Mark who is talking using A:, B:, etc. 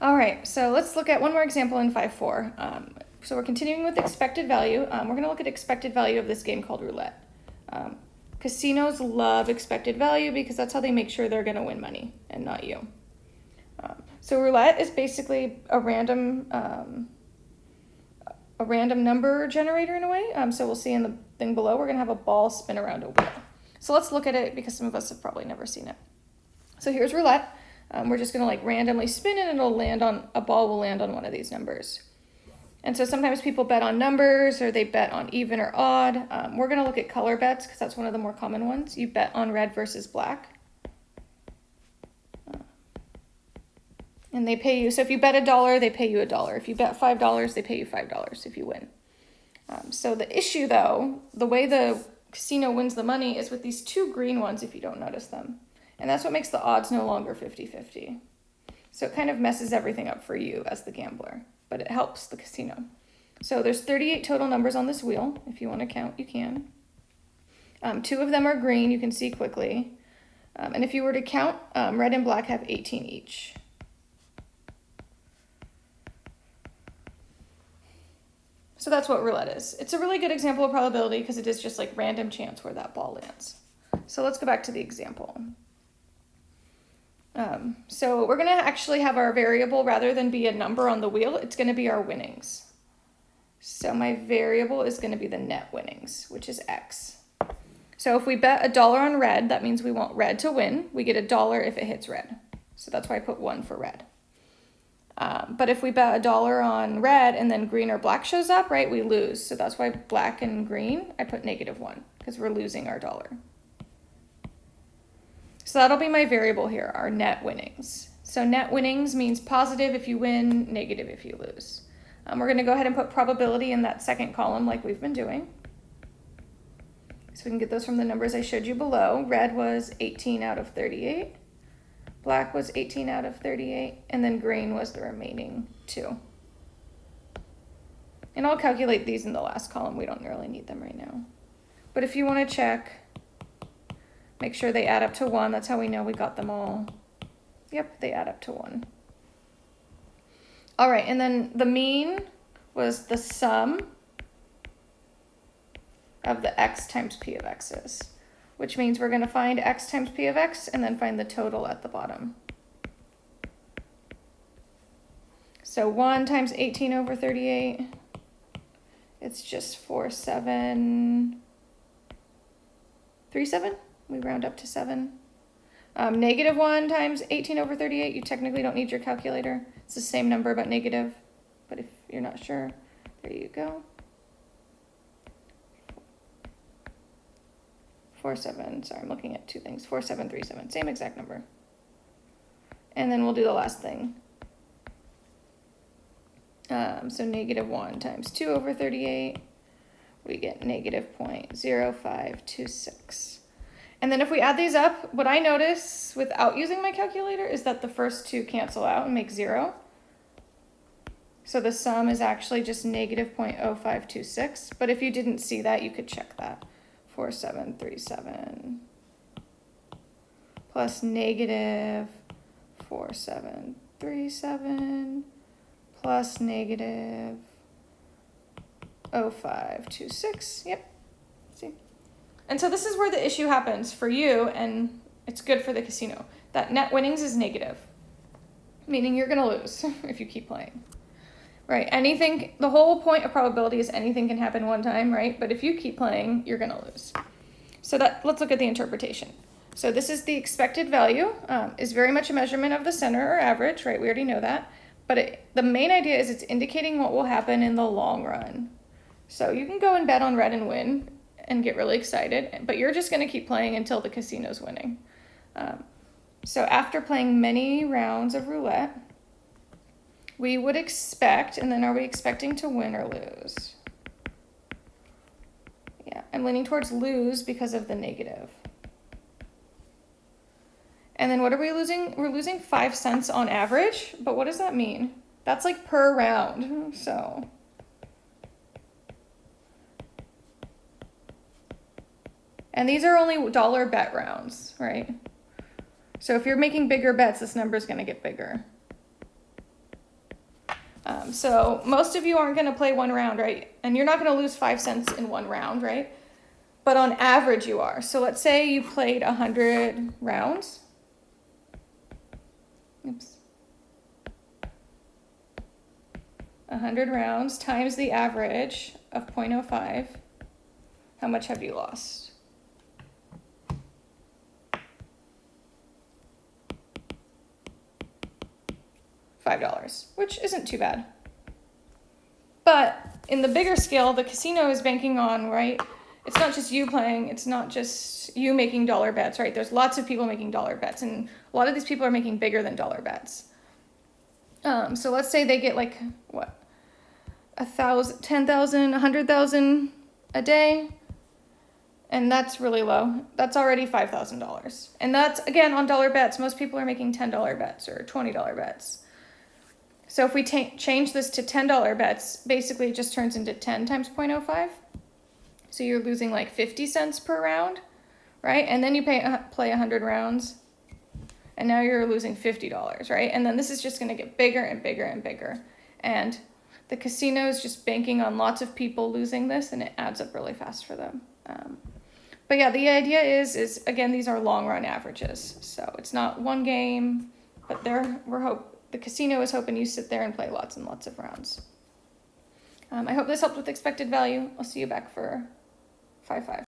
A: All right, so let's look at one more example in 5-4. Um, so we're continuing with expected value. Um, we're going to look at expected value of this game called roulette. Um, casinos love expected value because that's how they make sure they're going to win money and not you. Um, so roulette is basically a random um, a random number generator in a way. Um, so we'll see in the thing below, we're going to have a ball spin around a wheel. So let's look at it because some of us have probably never seen it. So here's roulette. Um, we're just going to like randomly spin it and it'll land on, a ball will land on one of these numbers. And so sometimes people bet on numbers or they bet on even or odd. Um, we're going to look at color bets because that's one of the more common ones. You bet on red versus black. and they pay you. So if you bet a dollar, they pay you a dollar. If you bet five dollars, they pay you five dollars if you win. Um, so the issue, though, the way the casino wins the money is with these two green ones. If you don't notice them, and that's what makes the odds no longer 50-50. So it kind of messes everything up for you as the gambler, but it helps the casino. So there's 38 total numbers on this wheel. If you want to count, you can. Um, two of them are green, you can see quickly. Um, and if you were to count, um, red and black have 18 each. So that's what roulette is. It's a really good example of probability because it is just like random chance where that ball lands. So let's go back to the example. Um, so we're going to actually have our variable, rather than be a number on the wheel, it's going to be our winnings. So my variable is going to be the net winnings, which is X. So if we bet a dollar on red, that means we want red to win. We get a dollar if it hits red. So that's why I put one for red. Um, but if we bet a dollar on red and then green or black shows up, right, we lose. So that's why black and green, I put negative one because we're losing our dollar. So that'll be my variable here, our net winnings. So net winnings means positive if you win, negative if you lose. Um, we're going to go ahead and put probability in that second column like we've been doing. So we can get those from the numbers I showed you below. Red was 18 out of 38. Black was 18 out of 38, and then green was the remaining two. And I'll calculate these in the last column. We don't really need them right now. But if you want to check, make sure they add up to 1. That's how we know we got them all. Yep, they add up to 1. All right, and then the mean was the sum of the x times p of x's which means we're going to find x times p of x and then find the total at the bottom. So 1 times 18 over 38, it's just 4, 7, 3, 7. We round up to 7. Um, negative 1 times 18 over 38, you technically don't need your calculator. It's the same number but negative, but if you're not sure, there you go. four seven, sorry, I'm looking at two things, four seven three seven, same exact number. And then we'll do the last thing. Um, so negative one times two over 38, we get negative 0.0526. And then if we add these up, what I notice without using my calculator is that the first two cancel out and make zero. So the sum is actually just negative 0.0526. But if you didn't see that, you could check that. 4737 plus negative 4737 plus negative 0526. Yep. See? And so this is where the issue happens for you, and it's good for the casino. That net winnings is negative, meaning you're going to lose if you keep playing. Right. Anything, the whole point of probability is anything can happen one time, right? But if you keep playing, you're going to lose. So that let's look at the interpretation. So this is the expected value, um, is very much a measurement of the center or average, right? We already know that. But it, the main idea is it's indicating what will happen in the long run. So you can go and bet on red and win and get really excited, but you're just going to keep playing until the casino's winning. Um, so after playing many rounds of roulette, we would expect, and then are we expecting to win or lose? Yeah, I'm leaning towards lose because of the negative. And then what are we losing? We're losing five cents on average, but what does that mean? That's like per round, so. And these are only dollar bet rounds, right? So if you're making bigger bets, this number is going to get bigger. Um, so most of you aren't going to play one round, right? And you're not going to lose five cents in one round, right? But on average, you are. So let's say you played 100 rounds. Oops. 100 rounds times the average of 0.05. How much have you lost? $5, which isn't too bad. But in the bigger scale, the casino is banking on, right? It's not just you playing, it's not just you making dollar bets, right? There's lots of people making dollar bets, and a lot of these people are making bigger than dollar bets. Um, so let's say they get like, what, a thousand, ten thousand, a hundred thousand a day, and that's really low. That's already $5,000. And that's, again, on dollar bets. Most people are making $10 bets or $20 bets. So if we change this to $10 bets, basically it just turns into 10 times 0.05. So you're losing like 50 cents per round, right? And then you pay, uh, play 100 rounds, and now you're losing $50, right? And then this is just going to get bigger and bigger and bigger. And the casino is just banking on lots of people losing this, and it adds up really fast for them. Um, but yeah, the idea is, is again, these are long run averages. So it's not one game, but they're, we're hope, the casino is hoping you sit there and play lots and lots of rounds. Um, I hope this helped with expected value. I'll see you back for 5-5.